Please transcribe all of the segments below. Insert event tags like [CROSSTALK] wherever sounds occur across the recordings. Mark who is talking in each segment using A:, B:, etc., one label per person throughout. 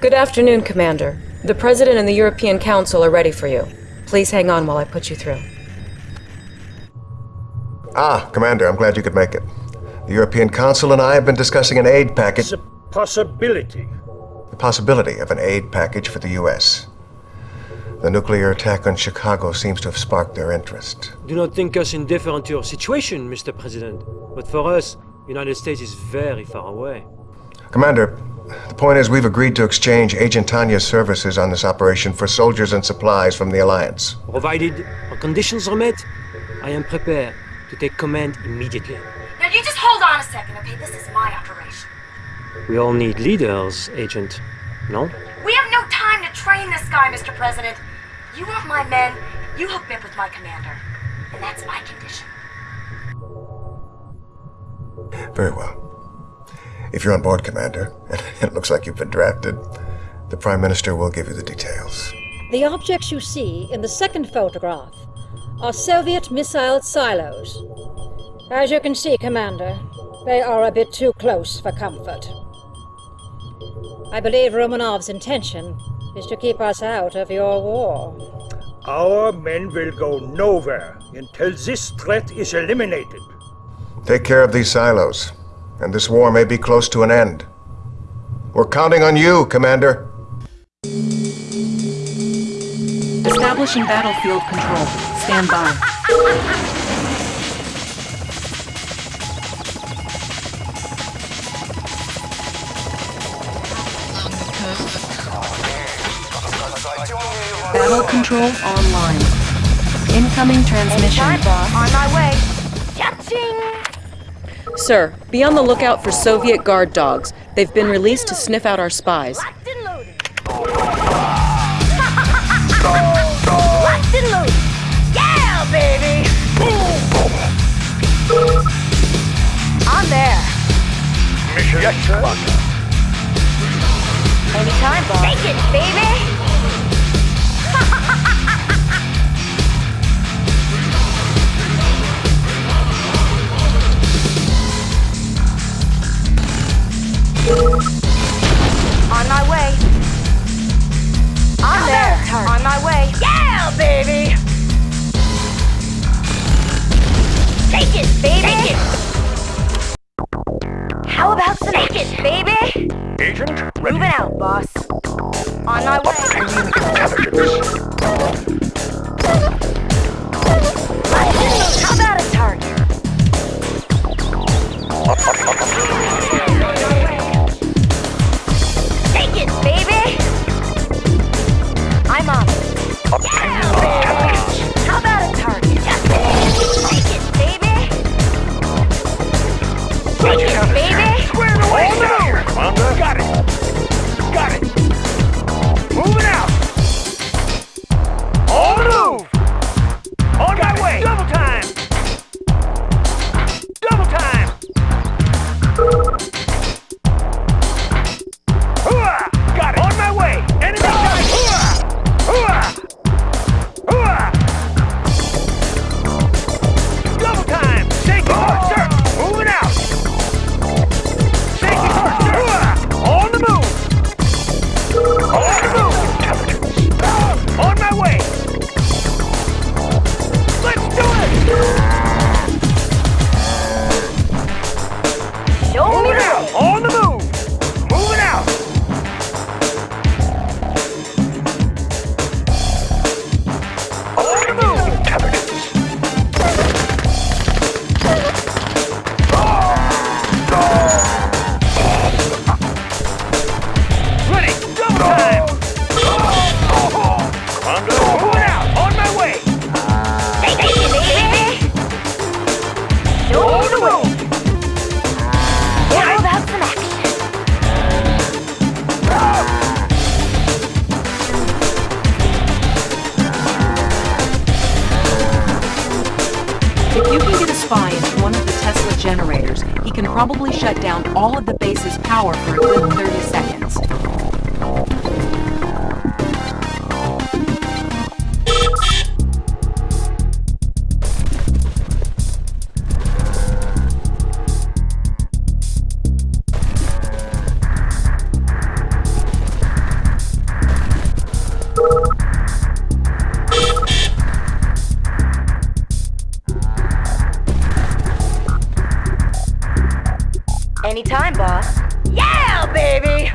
A: Good afternoon, Commander. The President and the European Council are ready for you. Please hang on while I put you through.
B: Ah, Commander, I'm glad you could make it. The European Council and I have been discussing an aid package.
C: It's a possibility.
B: The possibility of an aid package for the U.S. The nuclear attack on Chicago seems to have sparked their interest.
D: Do not think us indifferent to your situation, Mr. President. But for us, the United States is very far away.
B: Commander, the point is we've agreed to exchange Agent Tanya's services on this operation for soldiers and supplies from the Alliance.
D: Provided our conditions are met, I am prepared to take command immediately.
E: Now you just hold on a second, okay? This is my operation.
D: We all need leaders, Agent. No?
E: We have no time to train this guy, Mr. President. You want my men, you hook me up with my commander. And that's my condition.
B: Very well. If you're on board, Commander, and [LAUGHS] it looks like you've been drafted, the Prime Minister will give you the details.
F: The objects you see in the second photograph are Soviet missile silos. As you can see, Commander, they are a bit too close for comfort. I believe Romanov's intention is to keep us out of your war.
C: Our men will go nowhere until this threat is eliminated.
B: Take care of these silos, and this war may be close to an end. We're counting on you, Commander.
G: Establishing battlefield control. Stand by. Battle control online. Incoming transmission.
E: On my way. Cha-ching!
A: Sir, be on the lookout for Soviet guard dogs. They've been released to sniff out our spies.
E: Locked and loaded. [LAUGHS] Locked and loaded. Yeah, baby! I'm there.
C: Mission
E: Anytime, boss. Take it, baby! [LAUGHS] On my way. I'm there. On my way. Yeah, baby! Take it, baby! Take it! How about some Take it, baby?
C: Agent ready.
E: Moving out, boss. On my way.
C: Obtaining intelligence.
E: How about a target? [LAUGHS]
G: can probably shut down all of the base's power for a good 30 seconds.
H: time, boss. Yeah, baby!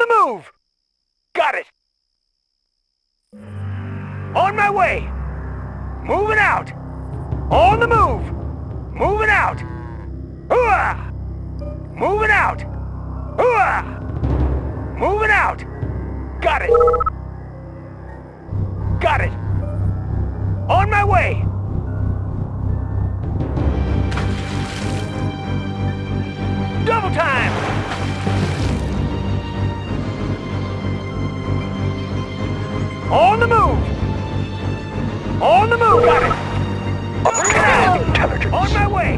H: The move! Got it! On my way! Moving out! On the move! Moving out! Hooah! Moving out! Hooah! Moving out! Got it! Got it! On my way! Double time! On the move! On the move! Got it! Moving out! Intelligence. On my way!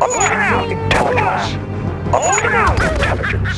H: Moving out! Intelligence. Moving out! Intelligence.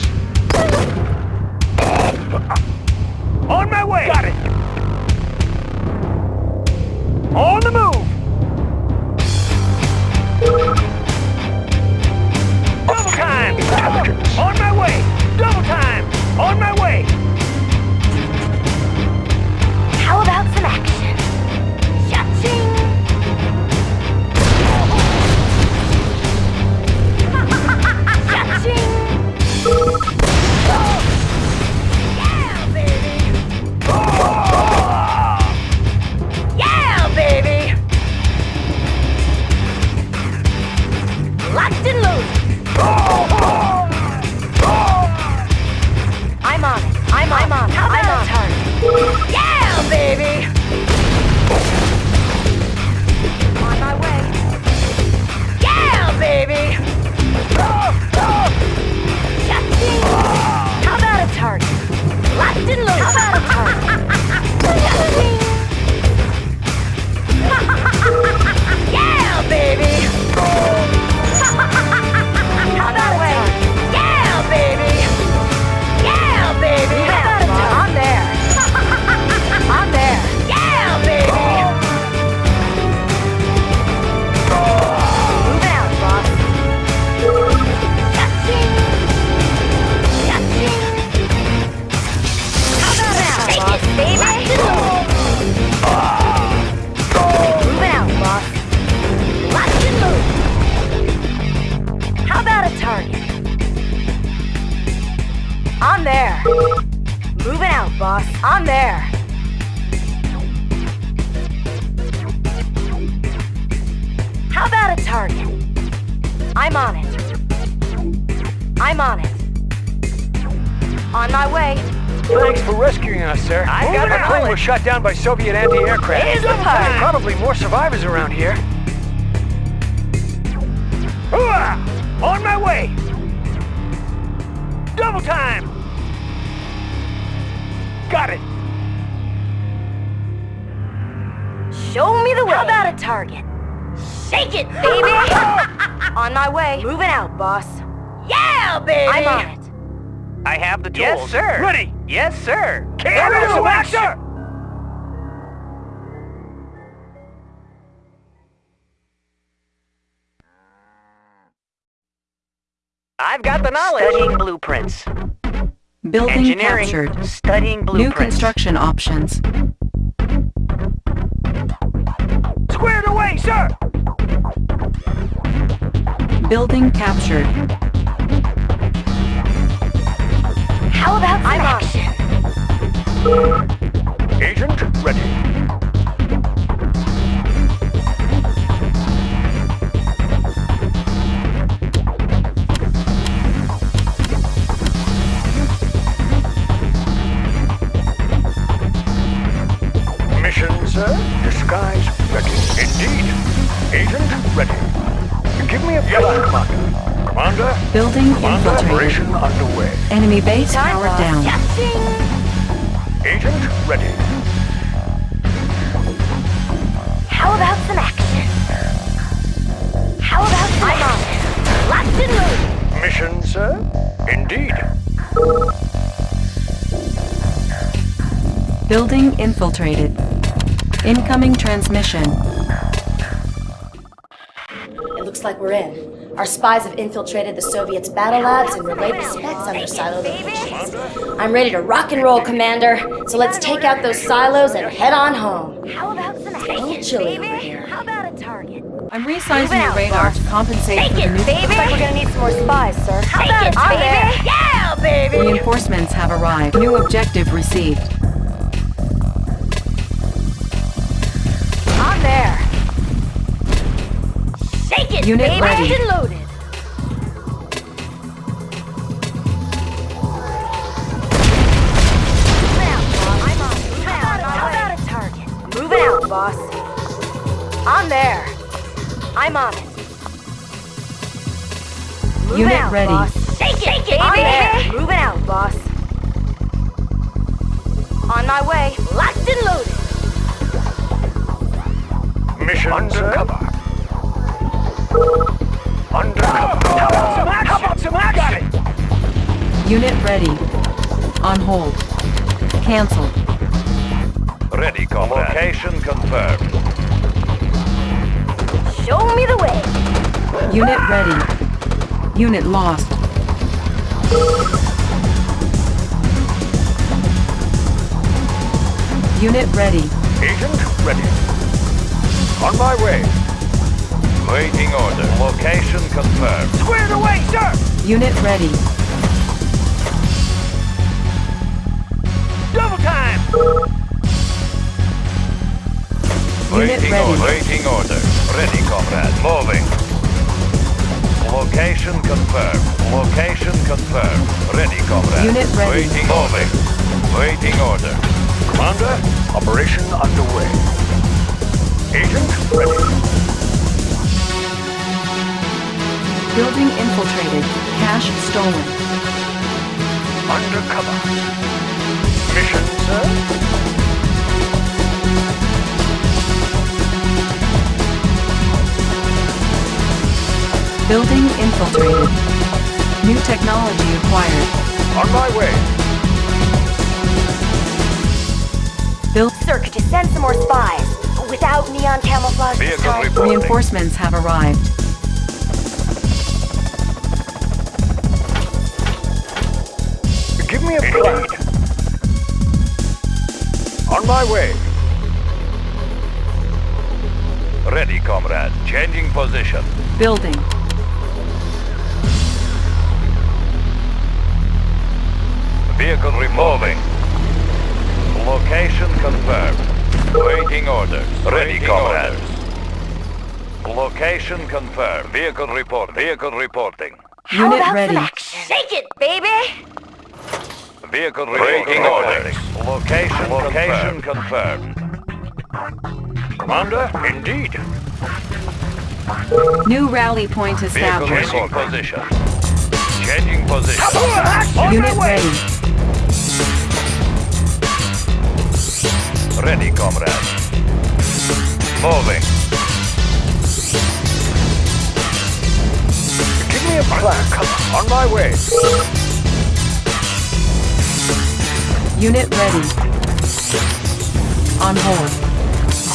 H: Shot down by Soviet anti-aircraft.
E: Here's the
H: There's probably more survivors around here. Hooah! On my way! Double time! Got it!
E: Show me the way. How about a target? Shake it, baby! [LAUGHS] on my way. Moving out, boss. Yeah, baby! I'm on it.
H: I have the tools.
I: Yes, sir.
H: Ready!
I: Yes, sir.
H: Can do, master!
I: I've got the knowledge. Studying blueprints.
G: Building
I: Engineering.
G: captured.
I: Studying
G: New construction options.
H: Squared away, sir!
G: Building captured.
E: How about some action?
H: Agent ready. Agent ready. Give me a yes, Commander. Commander.
G: Building
H: Commander,
G: infiltrated.
H: operation underway.
G: Enemy base
E: Time,
G: powered down.
E: Cha-ching!
H: Agent ready.
E: How about some action? How about some I'm on it. Locked and loaded.
H: Mission, sir. Indeed.
G: Building infiltrated. Incoming transmission.
J: It looks like we're in. Our spies have infiltrated the Soviets' battle labs and relayed the specs on their silo locations. I'm ready to rock and roll, Commander. So let's take out those silos and head on home.
E: How about some
J: It's a chilly
E: baby?
J: over here.
E: How about a target?
G: I'm resizing
E: Move
G: your radar to compensate
E: Take
G: for the
E: it,
G: new
E: baby.
J: Looks like we're gonna need some more spies, sir.
E: How about it, baby?
J: there.
E: Yeah, baby.
G: Reinforcements have arrived. New objective received.
E: Shake it,
G: Unit
E: baby.
G: ready.
E: Locked and loaded. Move out, boss. I'm on. Move out. How about a target? Moving out, boss. On there. I'm on it. Moving
G: Unit
E: out,
G: ready.
E: boss. Shake it, Shake it, on there. Moving out, boss. On my way. Locked and loaded.
C: Mission undercover. Undercover. How about some action? How about some action? Got it.
G: Unit ready. On hold. Cancel.
C: Ready, comrade. Location confirmed.
E: Show me the way.
G: Unit ready. Unit lost. Unit ready.
C: Agent ready. On my way. Waiting order. Location confirmed. Squared away, sir!
G: Unit ready.
C: Double time!
G: Unit
C: Waiting
G: ready.
C: order. Waiting order. Ready, comrade. Moving. Location confirmed. Location confirmed. Ready, comrade.
G: Unit ready.
C: Waiting moving. Waiting order. Commander, operation underway. Agent ready.
G: Building infiltrated. Cash stolen.
C: Undercover. Mission, sir?
G: Building infiltrated. New technology acquired.
C: On my way.
G: Build
E: Sir, could you send some more spies? Without neon camouflage
C: Vehicle reporting.
G: reinforcements have arrived.
C: My way. Ready, comrade. Changing position.
G: Building.
C: Vehicle removing. Location confirmed. Waiting orders. Ready, comrade. Location confirmed. Vehicle report. Vehicle reporting.
G: Unit ready.
E: action? Shake it, baby!
C: Vehicle reporting orders. Location, location confirmed. Commander, indeed.
G: New rally point established.
C: Vehicle
G: established.
C: changing position. Changing position.
G: Unit ready.
C: Ready, comrade. Moving. Give me a plan. Come on my way.
G: Unit ready. On hold.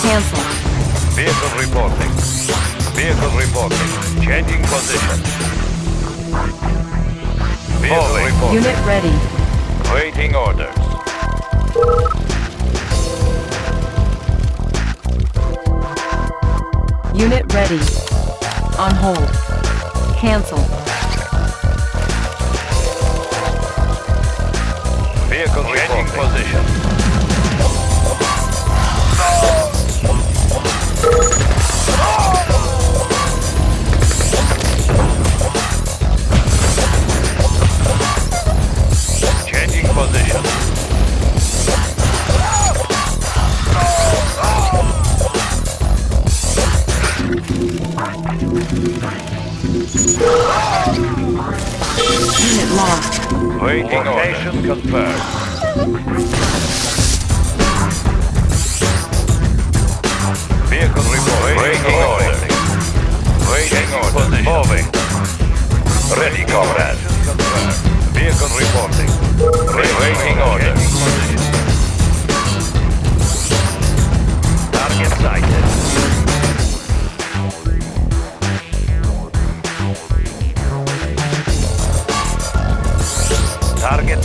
G: Cancel.
C: Vehicle reporting. Vehicle reporting. Changing position. Vehicle reporting.
G: Unit ready.
C: Waiting orders.
G: Unit ready. On hold. Cancel.
C: Position.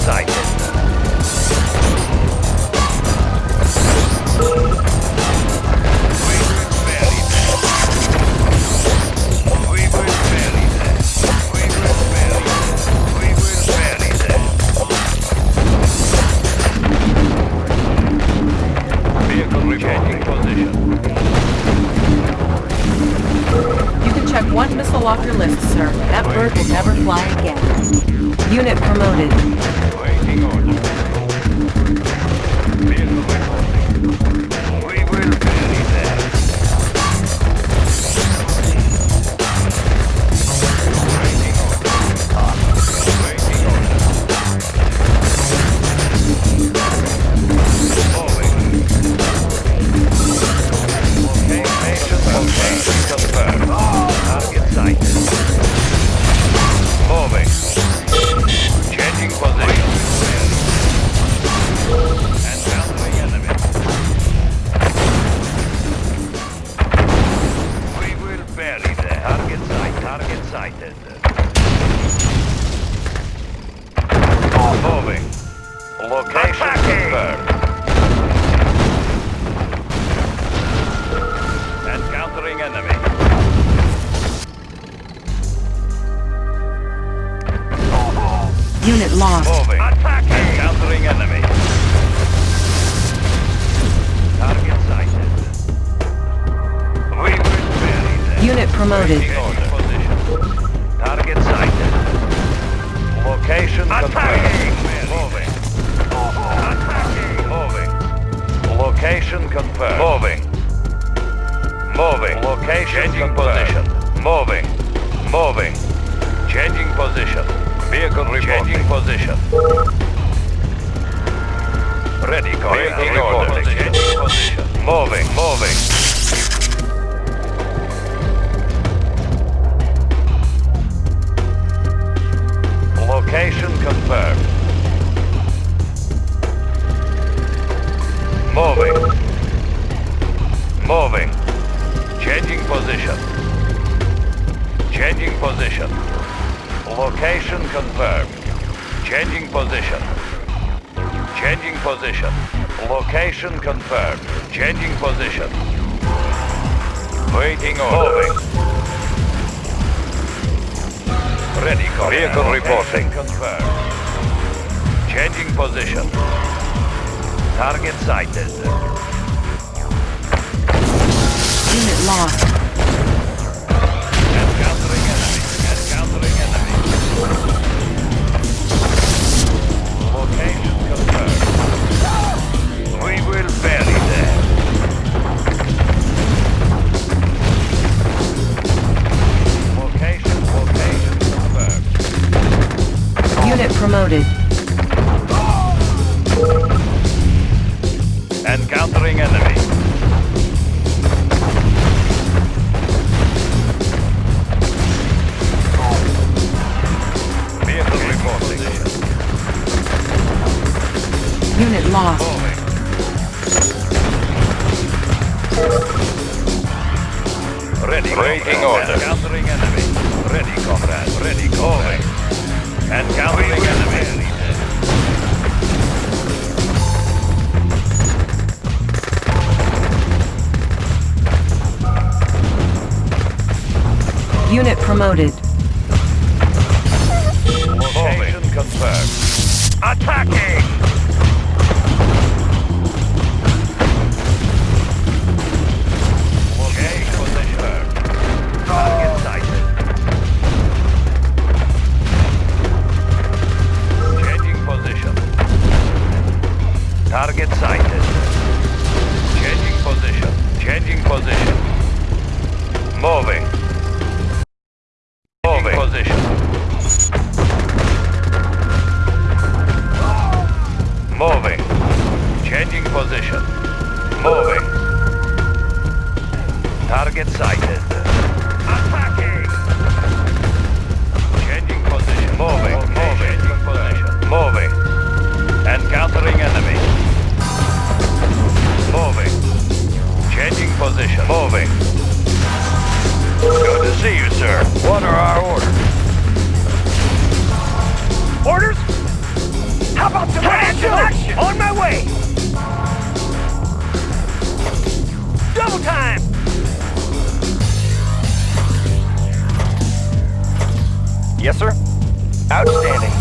G: outside lost.
C: Moving. Encountering enemy. Target sighted. We will bury them.
G: Unit promoted.
C: Waiting order. Position. Target sighted. Location confirmed. Moving. Moving. Location confirmed. Moving. Moving. Location Changing position. Moving. Moving. Changing position. Vehicle reporting. Changing position. Ready, Vehicle reporting. Moving. Moving. Position. Waiting order. Moving. Ready, Vehicle reporting. Confirmed. Changing position. Target sighted.
G: Unit lost.
C: Ready, Waiting order. Encountering enemy. Ready, comrade. Ready, comrade. Encountering enemy.
G: Unit promoted.
C: Location confirmed. Attacking! Moving. Yes, sir. Outstanding.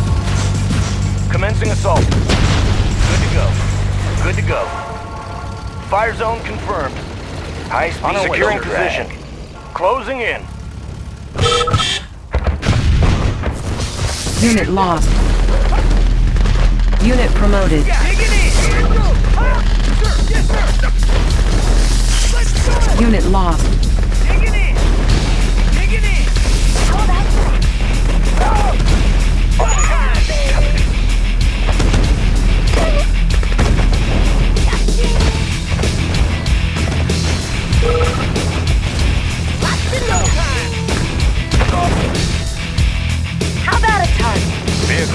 C: Commencing assault. Good to go. Good to go. Fire zone confirmed. High speed securing position. Closing in.
E: Unit lost. Unit promoted. Ah, Unit lost.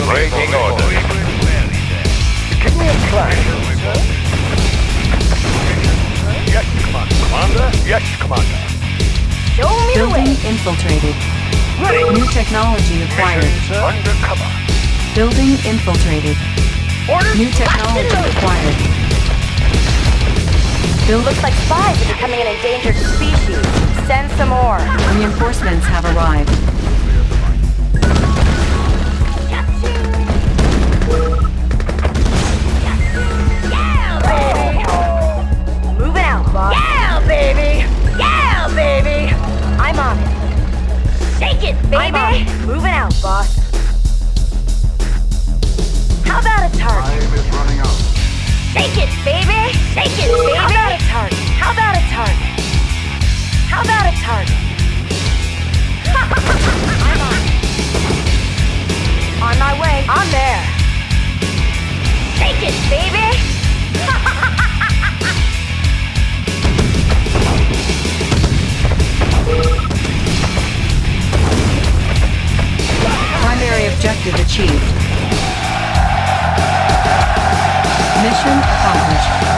K: Breaking order. Give me a flash. Yes, Commander. Commander? Yes, Commander.
J: Show me the
E: Building
J: way.
E: infiltrated.
K: Ready.
E: New technology acquired.
K: Undercover.
E: Building infiltrated.
K: Orders.
E: New technology acquired. Building
J: Looks like spies are becoming an endangered species. Send some more.
E: reinforcements have arrived.
J: Take it, baby! Take it, baby! How about a target? How about a target? How about a target?
K: I'm [LAUGHS] on. On my
J: way. I'm there. Shake it, baby! Primary objective achieved. Mission accomplished.